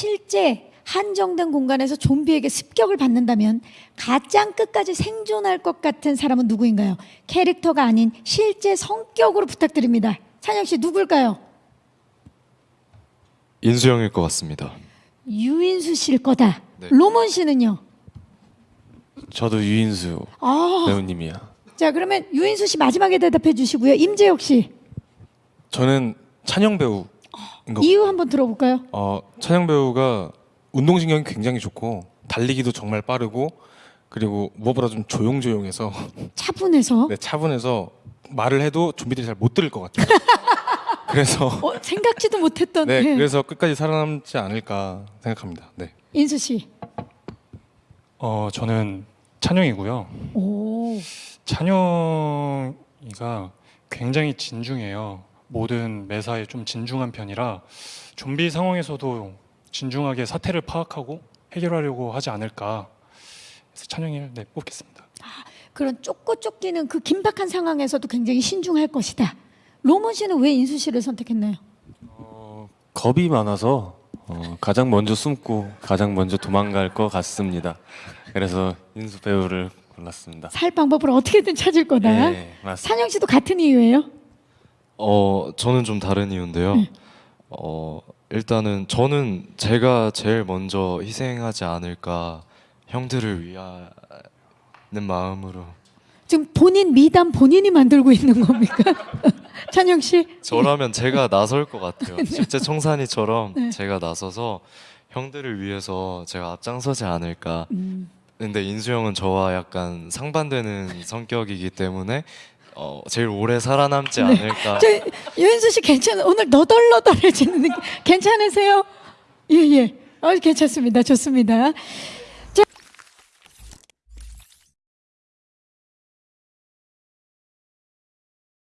실제 한정된 공간에서 좀비에게 습격을 받는다면 가장 끝까지 생존할 것 같은 사람은 누구인가요? 캐릭터가 아닌 실제 성격으로 부탁드립니다. 찬영 씨 누굴까요? 인수형일 것 같습니다. 유인수 씨일 거다. 네. 로몬 씨는요? 저도 유인수 아, 배우님이야. 자 그러면 유인수 씨 마지막에 대답해 주시고요. 임재혁 씨 저는 찬영 배우 인것 이유 한번 들어볼까요? 어, 찬영 배우가 운동신경이 굉장히 좋고 달리기도 정말 빠르고 그리고 무엇보다 좀 조용조용해서 차분해서 네, 차분해서 말을 해도 좀비들이 잘 못 들을 것 같아요. 그래서 어, 생각지도 못했던 네, 예. 그래서 끝까지 살아남지 않을까 생각합니다. 네. 인수 씨. 어 저는 찬영이고요. 오. 찬영이가 굉장히 진중해요. 모든 매사에 좀 진중한 편이라 좀비 상황에서도 진중하게 사태를 파악하고 해결하려고 하지 않을까. 그래서 찬영이를 네, 뽑겠습니다. 그런 쫓고 쫓기는 그 긴박한 상황에서도 굉장히 신중할 것이다. 로몬 씨는 왜 인수 씨를 선택했나요? 어, 겁이 많아서 어, 가장 먼저 숨고 가장 먼저 도망갈 것 같습니다. 그래서 인수 배우를 골랐습니다. 살 방법을 어떻게든 찾을 거다. 네, 맞습니다. 찬영 씨도 같은 이유예요? 어, 저는 좀 다른 이유인데요. 네. 어, 일단은 저는 제가 제일 먼저 희생하지 않을까 형들을 위하는 마음으로 지금 본인 미담 본인이 만들고 있는 겁니까? 찬영 씨? 저라면 제가 나설 것 같아요. 실제 청산이처럼 네. 제가 나서서 형들을 위해서 제가 앞장서지 않을까. 음. 근데 인수 형은 저와 약간 상반되는 성격이기 때문에 어, 제일 오래 살아남지 않을까. 저 유인수 씨 괜찮아? 오늘 너덜너덜해지는 느낌 괜찮으세요? 예 예. 어, 괜찮습니다. 좋습니다.